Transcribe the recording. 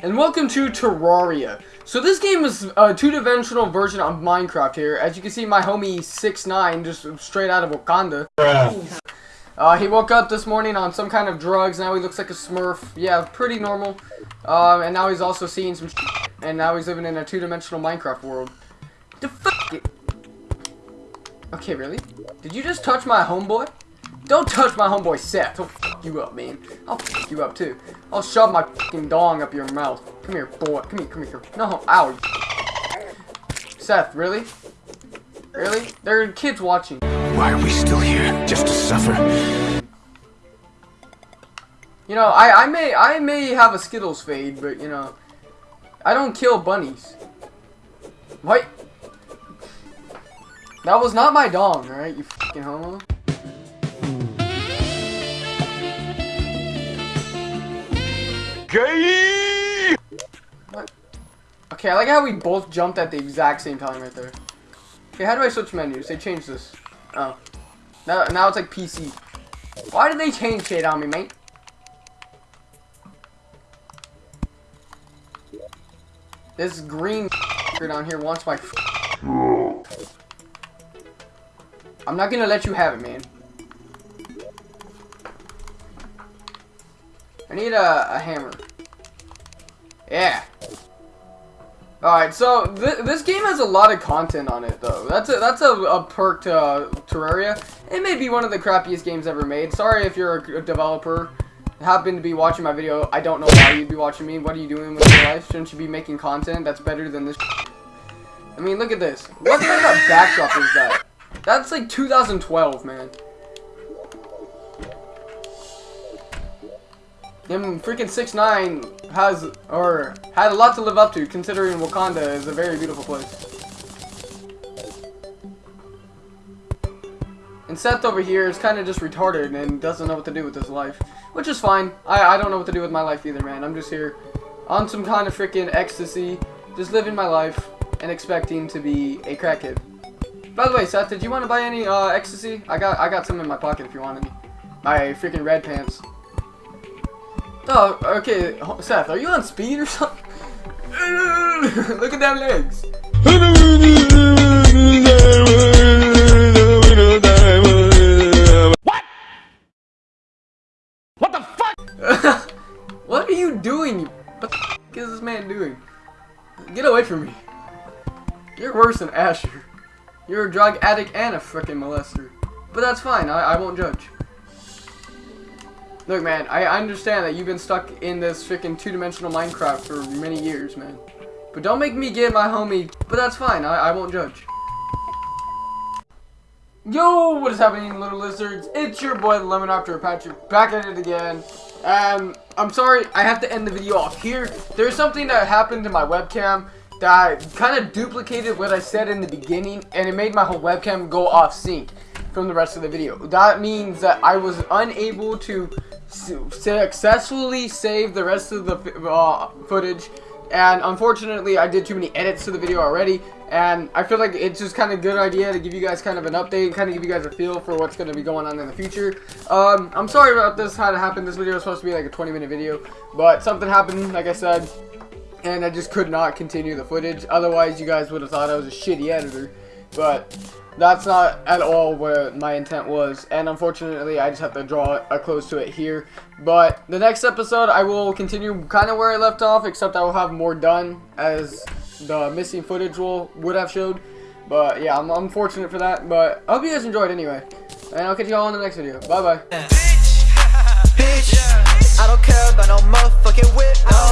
and welcome to Terraria. So this game is a two-dimensional version of Minecraft here. As you can see, my homie 6 9 just straight out of Wakanda. Uh, he woke up this morning on some kind of drugs, now he looks like a smurf. Yeah, pretty normal. Um, and now he's also seeing some and now he's living in a two-dimensional Minecraft world. The fuck? Okay, really? Did you just touch my homeboy? Don't touch my homeboy Seth. You up, man. I'll fuck you up too. I'll shove my fucking dong up your mouth. Come here, boy. Come here, come here. No, ow. Seth, really? Really? There are kids watching. Why are we still here? Just to suffer? You know, I, I may I may have a Skittles fade, but you know, I don't kill bunnies. What? That was not my dong, alright, you fucking homo. Gay! Okay, I like how we both jumped at the exact same time right there. Okay, how do I switch menus? They changed this. Oh. Now, now it's like PC. Why did they change shit on me, mate? This green down here wants my I'm not gonna let you have it, man. I need a, a hammer. Yeah. Alright, so th this game has a lot of content on it, though. That's a, that's a, a perk to uh, Terraria. It may be one of the crappiest games ever made. Sorry if you're a, a developer, happen to be watching my video. I don't know why you'd be watching me. What are you doing with your life? Shouldn't you be making content that's better than this I mean, look at this. What kind of backdrop is that? That's like 2012, man. Him freaking 6 9 has, or had a lot to live up to, considering Wakanda is a very beautiful place. And Seth over here is kind of just retarded and doesn't know what to do with his life. Which is fine. I, I don't know what to do with my life either, man. I'm just here on some kind of freaking ecstasy, just living my life and expecting to be a crackhead. By the way, Seth, did you want to buy any uh, ecstasy? I got I got some in my pocket if you wanted any. My freaking red pants. Oh, okay, Seth, are you on speed or something? Look at them legs. What? What the fuck? what are you doing? What the f is this man doing? Get away from me. You're worse than Asher. You're a drug addict and a freaking molester. But that's fine, I, I won't judge. Look, man, I understand that you've been stuck in this freaking two-dimensional Minecraft for many years, man. But don't make me get my homie, but that's fine, I, I won't judge. Yo, what is happening, little lizards? It's your boy, Lemon After Patrick, back at it again. Um, I'm sorry, I have to end the video off here. There's something that happened to my webcam that kind of duplicated what I said in the beginning, and it made my whole webcam go off sync from the rest of the video. That means that I was unable to successfully save the rest of the uh, footage and unfortunately I did too many edits to the video already and I feel like it's just kind of a good idea to give you guys kind of an update kind of give you guys a feel for what's going to be going on in the future. Um, I'm sorry about this how it happened. This video was supposed to be like a 20 minute video but something happened like I said and I just could not continue the footage. Otherwise you guys would have thought I was a shitty editor but that's not at all what my intent was, and unfortunately, I just have to draw a close to it here. But the next episode, I will continue kind of where I left off, except I will have more done, as the missing footage will would have showed. But yeah, I'm unfortunate for that, but I hope you guys enjoyed anyway. And I'll catch you all in the next video. Bye-bye. Bitch, I don't care about no motherfucking whip.